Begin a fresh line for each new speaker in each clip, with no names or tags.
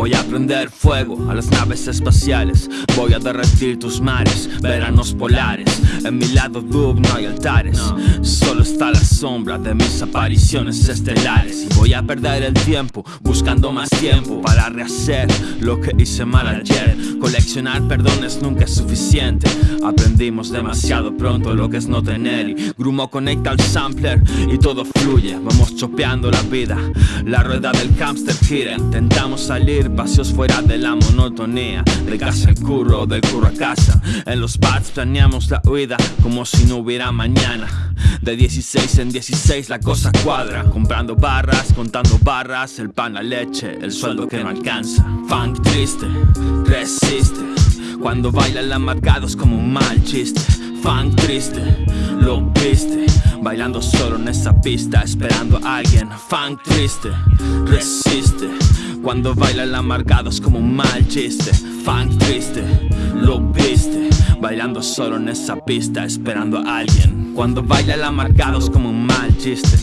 Voy a prender fuego a las naves espaciales. Voy a derretir tus mares, veranos polares. En mi lado dub no hay altares. Solo está la sombra de mis apariciones estelares. Y voy a perder el tiempo buscando más tiempo Para rehacer lo que hice mal ayer. Coleccionar perdones nunca es suficiente. Aprendimos demasiado pronto lo que es no tener. Y Grumo conecta al sampler y todo fluye. Vamos chopeando la vida, la rueda del hamster gira. Intentamos salir paseos fuera de la monotonía. De casa al curro, del curro a casa. En los pads planeamos la huida como si no hubiera mañana. De 16 en 16 la cosa cuadra. Comprando barras, contando barras. El pan, la leche, el sueldo que no alcanza. Funk triste, resiste. Cuando bailan amargados como un mal chiste. Funk triste, lo viste. Bailando solo en esa pista Esperando a alguien. Funk triste, resiste Cuando bailan amargados como un mal chiste Funk triste, lo viste Bailando solo en esa pista Esperando a alguien. Cuando bailan amargados como un mal chiste.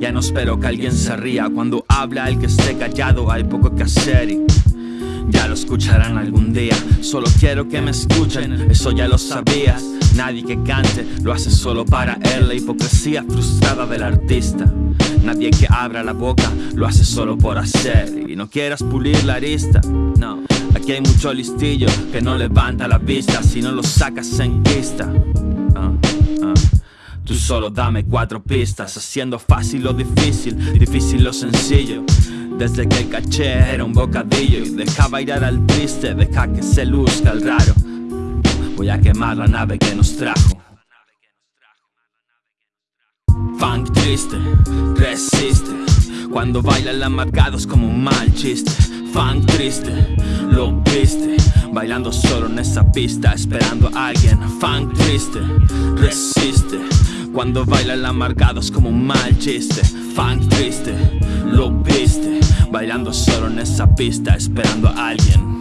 Ya no espero que alguien se ría Cuando habla el que esté callado hay poco que hacer y ya lo escucharán algún día. Solo quiero que me escuchen, eso ya lo sabías Nadie que cante lo hace solo para él. La hipocresía frustrada del artista. Nadie que abra la boca lo hace solo por hacer. Y no quieras pulir la arista, no. Aquí hay mucho listillo que no levanta la vista Si no lo sacas en pista. Ah, ah. Tú solo dame cuatro pistas Haciendo fácil lo difícil, difícil lo sencillo. Desde que el caché era un bocadillo Y dejaba ir al triste, deja que se luzca el raro Voy a quemar la nave que nos trajo. Funk triste, resiste. Cuando bailan amargados como un mal chiste. Funk triste, lo viste Bailando solo en esa pista esperando a alguien. Funk triste, resiste. Cuando bailan amargados como un mal chiste. Funk triste, lo viste Bailando solo en esa pista esperando a alguien